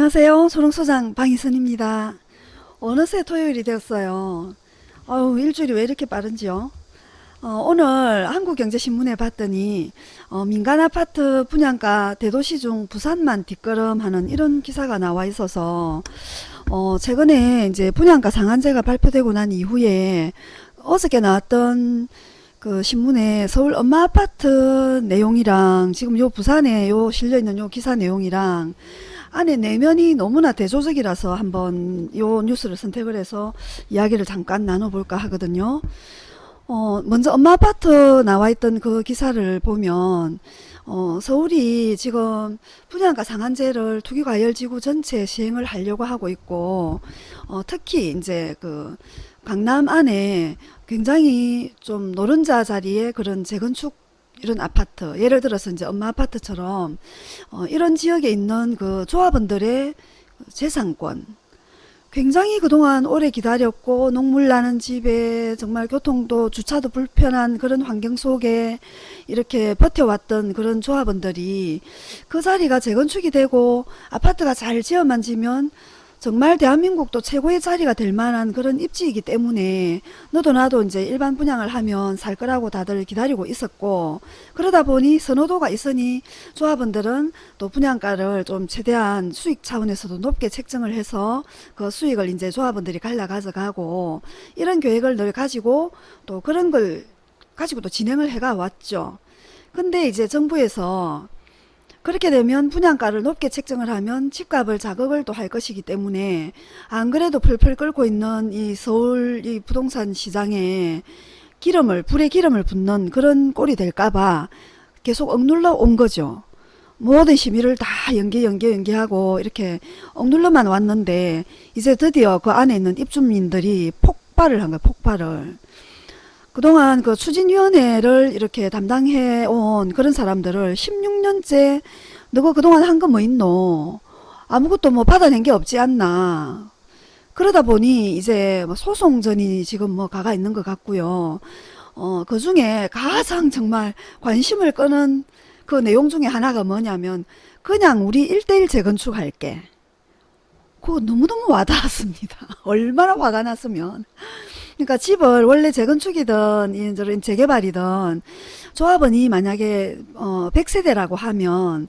안녕하세요. 소롱소장 방희선입니다. 어느새 토요일이 되었어요. 아유, 일주일이 왜 이렇게 빠른지요? 어, 오늘 한국경제신문에 봤더니 어, 민간아파트 분양가 대도시 중 부산만 뒷걸음하는 이런 기사가 나와 있어서 어, 최근에 이제 분양가 상한제가 발표되고 난 이후에 어저께 나왔던 그 신문에 서울 엄마 아파트 내용이랑 지금 요 부산에 요 실려 있는 요 기사 내용이랑 안에 내면이 너무나 대조적이라서 한번 요 뉴스를 선택을 해서 이야기를 잠깐 나눠볼까 하거든요. 어, 먼저 엄마 아파트 나와 있던 그 기사를 보면 어, 서울이 지금 분양가 상한제를 투기과열지구 전체 시행을 하려고 하고 있고 어, 특히 이제 그 강남 안에 굉장히 좀 노른자 자리에 그런 재건축 이런 아파트 예를 들어서 이제 엄마 아파트처럼 어, 이런 지역에 있는 그 조합원들의 재산권 굉장히 그동안 오래 기다렸고 녹물 나는 집에 정말 교통도 주차도 불편한 그런 환경 속에 이렇게 버텨왔던 그런 조합원들이 그 자리가 재건축이 되고 아파트가 잘 지어만 지면 정말 대한민국도 최고의 자리가 될 만한 그런 입지이기 때문에 너도 나도 이제 일반 분양을 하면 살 거라고 다들 기다리고 있었고 그러다 보니 선호도가 있으니 조합원들은 또 분양가를 좀 최대한 수익 차원에서도 높게 책정을 해서 그 수익을 이제 조합원들이 갈라 가져가고 이런 계획을 늘 가지고 또 그런 걸 가지고 또 진행을 해가 왔죠. 근데 이제 정부에서 그렇게 되면 분양가를 높게 책정을 하면 집값을 자극을 또 할 것이기 때문에 안 그래도 펄펄 끓고 있는 이 서울 이 부동산 시장에 기름을 불에 기름을 붓는 그런 꼴이 될까봐 계속 억눌러 온 거죠. 모든 심의를 다 연계 연계 연계하고 이렇게 억눌러만 왔는데 이제 드디어 그 안에 있는 입주민들이 폭발을 한 거예요. 폭발을. 그동안 그 추진위원회를 이렇게 담당해 온 그런 사람들을 16년째 너가 그동안 한 거 뭐 있노? 아무것도 뭐 받아낸 게 없지 않나? 그러다 보니 이제 뭐 소송전이 지금 뭐 가가 있는 것 같고요. 어, 그 중에 가장 정말 관심을 끄는 그 내용 중에 하나가 뭐냐면 그냥 우리 1대1 재건축 할게. 그거 너무너무 와닿았습니다. 얼마나 화가 났으면. 그러니까 집을 원래 재건축이든 이런 재개발이든 조합원이 만약에 어 100세대라고 하면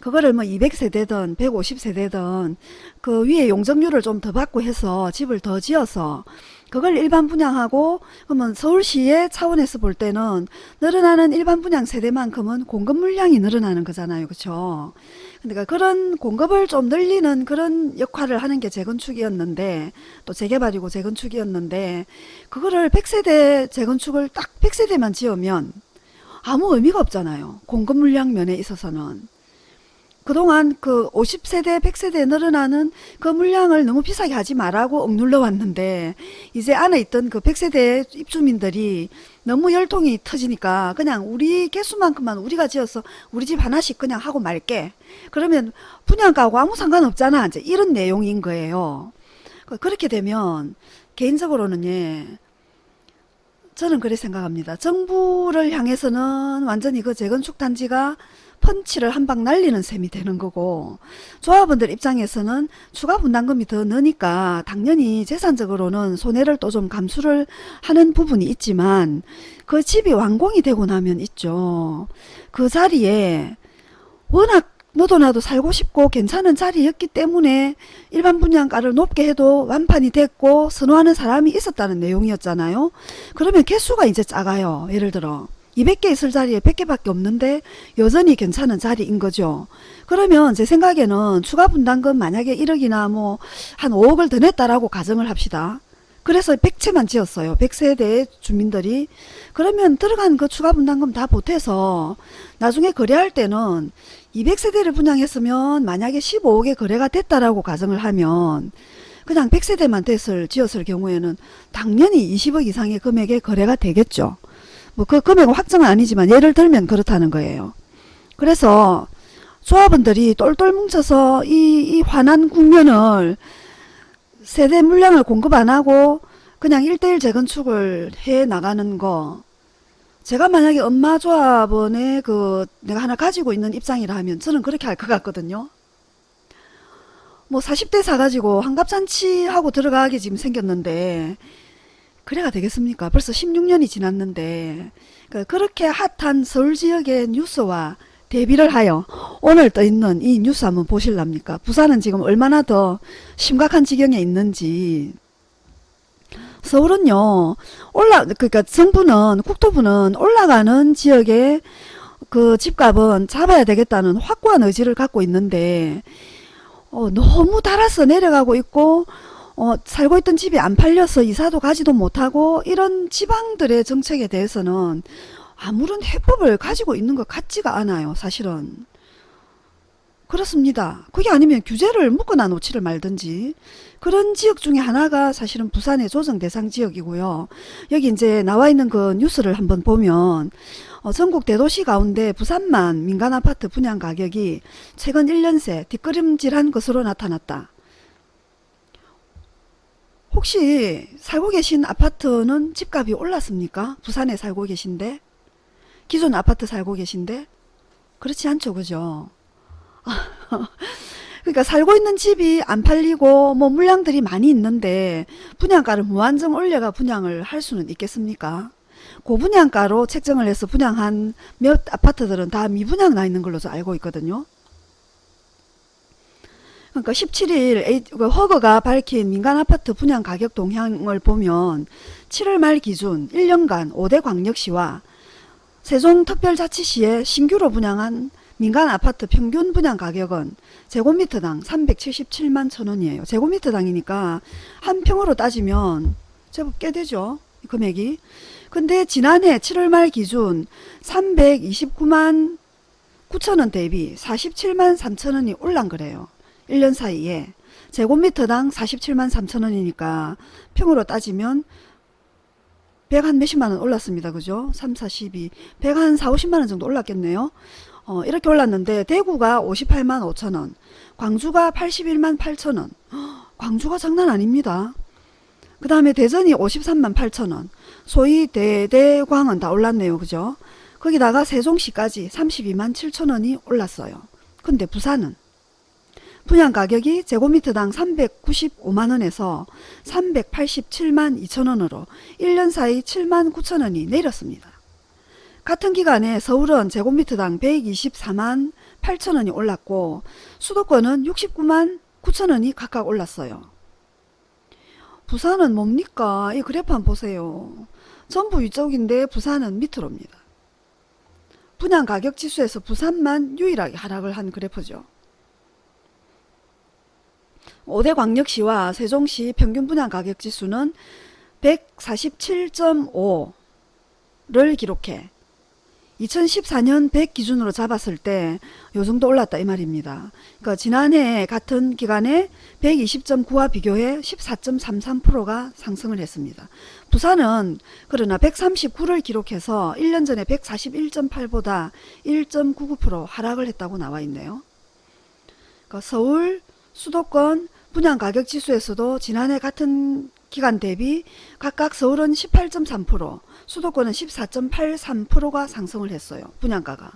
그거를 뭐 200세대든 150세대든 그 위에 용적률을 좀 더 받고 해서 집을 더 지어서 그걸 일반 분양하고 그러면 서울시의 차원에서 볼 때는 늘어나는 일반 분양 세대만큼은 공급 물량이 늘어나는 거잖아요. 그렇죠? 그러니까 그런 공급을 좀 늘리는 그런 역할을 하는 게 재건축이었는데 또 재개발이고 재건축이었는데 그거를 100세대 재건축을 딱 100세대만 지으면 아무 의미가 없잖아요. 공급 물량 면에 있어서는. 그동안 그 50세대, 100세대 늘어나는 그 물량을 너무 비싸게 하지 말라고 억눌러 왔는데 이제 안에 있던 그 100세대 입주민들이 너무 열통이 터지니까 그냥 우리 개수만큼만 우리가 지어서 우리 집 하나씩 그냥 하고 말게. 그러면 분양가하고 아무 상관없잖아. 이제 이런 내용인 거예요. 그 그렇게 되면 개인적으로는 예. 저는 그래 생각합니다. 정부를 향해서는 완전히 그 재건축 단지가 펀치를 한 방 날리는 셈이 되는 거고 조합원들 입장에서는 추가 분담금이 더 느니까 당연히 재산적으로는 손해를 또 좀 감수를 하는 부분이 있지만 그 집이 완공이 되고 나면 있죠. 그 자리에 워낙 너도 나도 살고 싶고 괜찮은 자리였기 때문에 일반 분양가를 높게 해도 완판이 됐고 선호하는 사람이 있었다는 내용이었잖아요. 그러면 개수가 이제 작아요. 예를 들어 200개 있을 자리에 100개밖에 없는데 여전히 괜찮은 자리인 거죠. 그러면 제 생각에는 추가 분담금 만약에 1억이나 뭐 한 5억을 더 냈다라고 가정을 합시다. 그래서 100채만 지었어요. 100세대 주민들이. 그러면 들어간 그 추가 분담금 다 보태서 나중에 거래할 때는 200세대를 분양했으면 만약에 15억에 거래가 됐다라고 가정을 하면 그냥 100세대만 됐을 지었을 경우에는 당연히 20억 이상의 금액에 거래가 되겠죠. 뭐 그 금액은 확정은 아니지만 예를 들면 그렇다는 거예요. 그래서 조합원들이 똘똘 뭉쳐서 이, 이 화난 국면을 세대 물량을 공급 안 하고 그냥 1대1 재건축을 해 나가는 거 제가 만약에 엄마 조합원의 그 내가 하나 가지고 있는 입장이라 하면 저는 그렇게 할 것 같거든요. 뭐 40대 사가지고 환갑잔치 하고 들어가게 지금 생겼는데 그래가 되겠습니까? 벌써 16년이 지났는데 그 그렇게 핫한 서울 지역의 뉴스와 대비를 하여 오늘 떠 있는 이 뉴스 한번 보실랍니까? 부산은 지금 얼마나 더 심각한 지경에 있는지 서울은요 올라 그러니까 정부는 국토부는 올라가는 지역의 그 집값은 잡아야 되겠다는 확고한 의지를 갖고 있는데 어, 너무 달아서 내려가고 있고 어, 살고 있던 집이 안 팔려서 이사도 가지도 못하고 이런 지방들의 정책에 대해서는 아무런 해법을 가지고 있는 것 같지가 않아요 사실은. 그렇습니다. 그게 아니면 규제를 묶어놔 놓지를 말든지. 그런 지역 중에 하나가 사실은 부산의 조정 대상 지역이고요. 여기 이제 나와 있는 그 뉴스를 한번 보면 어, 전국 대도시 가운데 부산만 민간 아파트 분양 가격이 최근 1년 새 뒷걸음질한 것으로 나타났다. 혹시 살고 계신 아파트는 집값이 올랐습니까? 부산에 살고 계신데? 기존 아파트 살고 계신데? 그렇지 않죠, 그죠? 그러니까 살고 있는 집이 안 팔리고 뭐 물량들이 많이 있는데 분양가를 무한정 올려가 분양을 할 수는 있겠습니까? 고분양가로 책정을 해서 분양한 몇 아파트들은 다 미분양 나 있는 걸로 알고 있거든요. 그러니까 17일 그 허거가 밝힌 민간 아파트 분양 가격 동향을 보면 7월 말 기준 1년간 5대 광역시와 세종특별자치시에 신규로 분양한 민간 아파트 평균 분양 가격은 제곱미터당 377만 천원이에요. 제곱미터당이니까 한 평으로 따지면 제법 꽤 되죠. 금액이. 근데 지난해 7월 말 기준 329만 9천원 대비 47만 3천원이 올란 거래요. 1년 사이에 제곱미터당 47만 3천원이니까 평으로 따지면 100 한 몇십만원 올랐습니다. 그죠? 3, 42, 100 한 4, 50만원 정도 올랐겠네요. 어, 이렇게 올랐는데 대구가 58만 5천원, 광주가 81만 8천원. 광주가 장난 아닙니다. 그 다음에 대전이 53만 8천원, 소위 대대광은 다 올랐네요. 그죠? 거기다가 세종시까지 32만 7천원이 올랐어요. 근데 부산은 분양 가격이 제곱미터당 395만원에서 387만 2천원으로 1년 사이 7만 9천원이 내렸습니다. 같은 기간에 서울은 제곱미터당 124만 8천원이 올랐고 수도권은 69만 9천원이 각각 올랐어요. 부산은 뭡니까? 이 그래프 보세요. 전부 위쪽인데 부산은 밑으로입니다. 분양 가격 지수에서 부산만 유일하게 하락을 한 그래프죠. 5대 광역시와 세종시 평균 분양 가격 지수는 147.5를 기록해 2014년 100 기준으로 잡았을 때 요 정도 올랐다 이 말입니다. 그러니까 지난해 같은 기간에 120.9와 비교해 14.33%가 상승을 했습니다. 부산은 그러나 139를 기록해서 1년 전에 141.8보다 1.99% 하락을 했다고 나와 있네요. 그러니까 서울, 수도권 분양 가격 지수에서도 지난해 같은 기간 대비 각각 서울은 18.3%, 수도권은 14.83%가 상승을 했어요. 분양가가.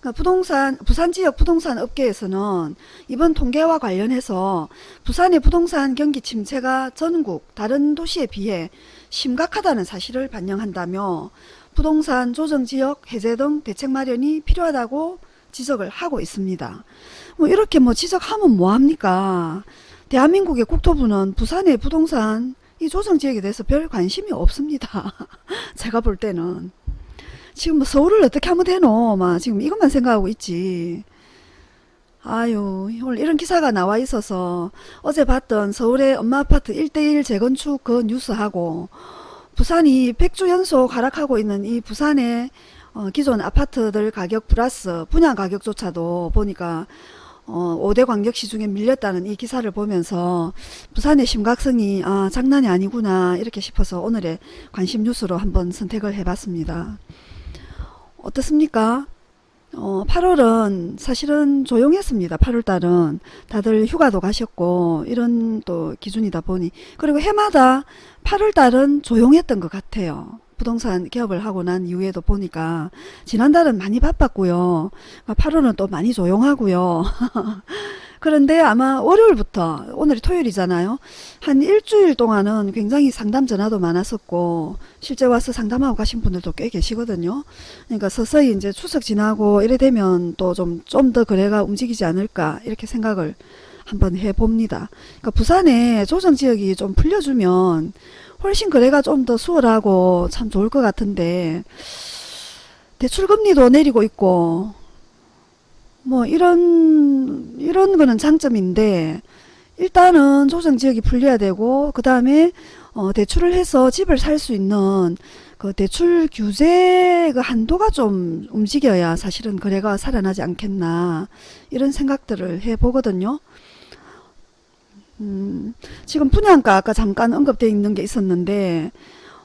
그러니까 부동산 부산 지역 부동산 업계에서는 이번 통계와 관련해서 부산의 부동산 경기 침체가 전국 다른 도시에 비해 심각하다는 사실을 반영한다며 부동산 조정지역 해제 등 대책 마련이 필요하다고 지적을 하고 있습니다. 뭐 이렇게 뭐 지적하면 뭐합니까? 대한민국의 국토부는 부산의 부동산 이 조정지역에 대해서 별 관심이 없습니다. 제가 볼 때는. 지금 뭐 서울을 어떻게 하면 되노? 막 지금 이것만 생각하고 있지. 아유 오늘 이런 기사가 나와 있어서 어제 봤던 서울의 엄마 아파트 1대1 재건축 그 뉴스하고 부산이 100주 연속 하락하고 있는 이 부산의 어, 기존 아파트들 가격 플러스 분양 가격조차도 보니까 어, 5대 광역시 중에 밀렸다는 이 기사를 보면서 부산의 심각성이 아, 장난이 아니구나 이렇게 싶어서 오늘의 관심 뉴스로 한번 선택을 해봤습니다. 어떻습니까? 어, 8월은 사실은 조용했습니다. 8월달은 다들 휴가도 가셨고 이런 또 기준이다 보니 그리고 해마다 8월달은 조용했던 것 같아요. 부동산 개업을 하고 난 이후에도 보니까 지난달은 많이 바빴고요. 8월은 또 많이 조용하고요. 그런데 아마 월요일부터 오늘이 토요일이잖아요. 한 일주일 동안은 굉장히 상담 전화도 많았었고 실제 와서 상담하고 가신 분들도 꽤 계시거든요. 그러니까 서서히 이제 추석 지나고 이래 되면 또 좀 좀 더 거래가 움직이지 않을까 이렇게 생각을 한번 해봅니다. 그러니까 부산에 조정 지역이 좀 풀려주면 훨씬 거래가 좀 더 수월하고 참 좋을 것 같은데 대출금리도 내리고 있고 뭐 이런 이런 거는 장점인데 일단은 조정 지역이 풀려야 되고 그 다음에 어 대출을 해서 집을 살 수 있는 그 대출 규제 그 한도가 좀 움직여야 사실은 거래가 살아나지 않겠나 이런 생각들을 해 보거든요. 음, 지금 분양가 아까 잠깐 언급되어 있는 게 있었는데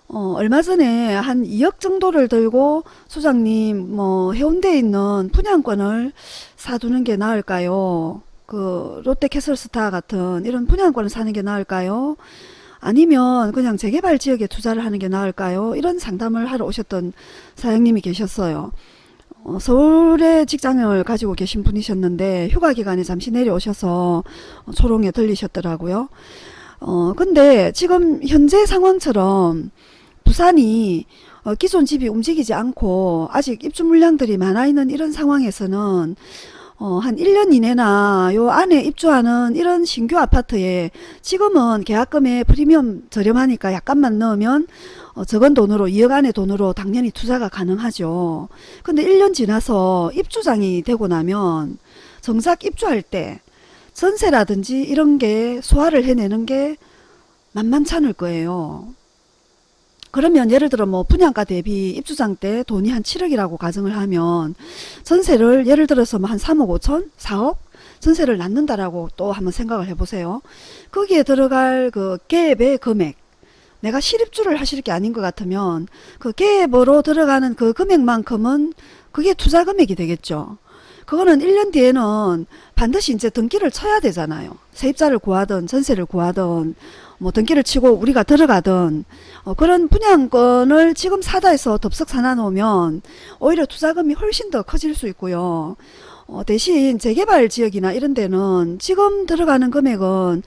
어, 얼마 전에 한 2억 정도를 들고 소장님 뭐 해운대에 있는 분양권을 사두는 게 나을까요? 그 롯데캐슬스타 같은 이런 분양권을 사는 게 나을까요? 아니면 그냥 재개발 지역에 투자를 하는 게 나을까요? 이런 상담을 하러 오셨던 사장님이 계셨어요. 어, 서울에 직장을 가지고 계신 분이셨는데 휴가 기간에 잠시 내려오셔서 어, 초롱에 들리셨더라고요. 어, 근데 지금 현재 상황처럼 부산이 어, 기존 집이 움직이지 않고 아직 입주 물량들이 많아 있는 이런 상황에서는 어, 한 1년 이내나 요 안에 입주하는 이런 신규 아파트에 지금은 계약금에 프리미엄 저렴하니까 약간만 넣으면 어, 적은 돈으로 2억 안의 돈으로 당연히 투자가 가능하죠. 근데 1년 지나서 입주장이 되고 나면 정작 입주할 때 전세라든지 이런 게 소화를 해내는 게 만만찮을 거예요. 그러면 예를 들어 뭐 분양가 대비 입주장 때 돈이 한 7억이라고 가정을 하면 전세를 예를 들어서 뭐 한 3억 5천 4억 전세를 낳는다라고 또 한번 생각을 해보세요. 거기에 들어갈 그 갭의 금액 내가 실입주를 하실 게 아닌 것 같으면 그 갭으로 들어가는 그 금액만큼은 그게 투자 금액이 되겠죠. 그거는 1년 뒤에는 반드시 이제 등기를 쳐야 되잖아요. 세입자를 구하든 전세를 구하든 뭐 등기를 치고 우리가 들어가든 어, 그런 분양권을 지금 사다 해서 덥석 사놔 놓으면 오히려 투자금이 훨씬 더 커질 수 있고요. 어, 대신 재개발 지역이나 이런 데는 지금 들어가는 금액은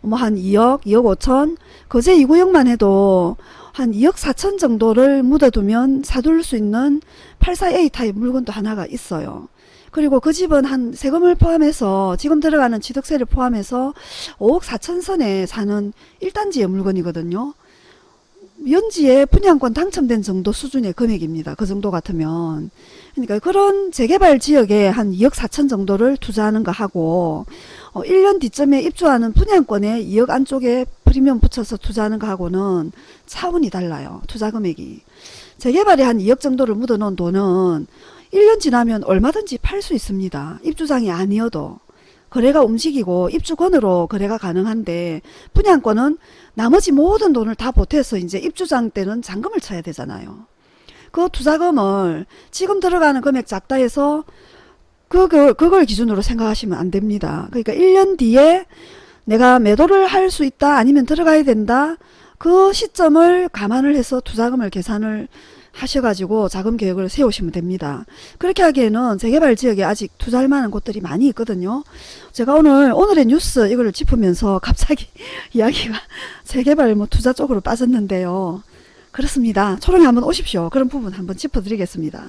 뭐 한 2억, 2억 5천 거제 2구역만 해도 한 2억 4천 정도를 묻어두면 사둘 수 있는 84A 타입 물건도 하나가 있어요. 그리고 그 집은 한 세금을 포함해서 지금 들어가는 취득세를 포함해서 5억 4천 선에 사는 1단지의 물건이거든요. 연지에 분양권 당첨된 정도 수준의 금액입니다. 그 정도 같으면. 그러니까 그런 재개발 지역에 한 2억 4천 정도를 투자하는 거 하고 어, 1년 뒤쯤에 입주하는 분양권에 2억 안쪽에 프리미엄 붙여서 투자하는 거 하고는 차원이 달라요. 투자 금액이. 재개발에 한 2억 정도를 묻어 놓은 돈은 1년 지나면 얼마든지 팔 수 있습니다. 입주장이 아니어도. 거래가 움직이고 입주권으로 거래가 가능한데 분양권은 나머지 모든 돈을 다 보태서 이제 입주장 때는 잔금을 쳐야 되잖아요. 그 투자금을 지금 들어가는 금액 작다 해서 그걸, 그걸 기준으로 생각하시면 안 됩니다. 그러니까 1년 뒤에 내가 매도를 할 수 있다 아니면 들어가야 된다 그 시점을 감안을 해서 투자금을 계산을 하셔가지고 자금 계획을 세우시면 됩니다. 그렇게 하기에는 재개발 지역에 아직 투자할 만한 곳들이 많이 있거든요. 제가 오늘 오늘의 뉴스 이걸 짚으면서 갑자기 이야기가 재개발 뭐 투자 쪽으로 빠졌는데요. 그렇습니다. 초롱에 한번 오십시오. 그런 부분 한번 짚어드리겠습니다.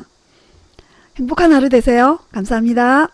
행복한 하루 되세요. 감사합니다.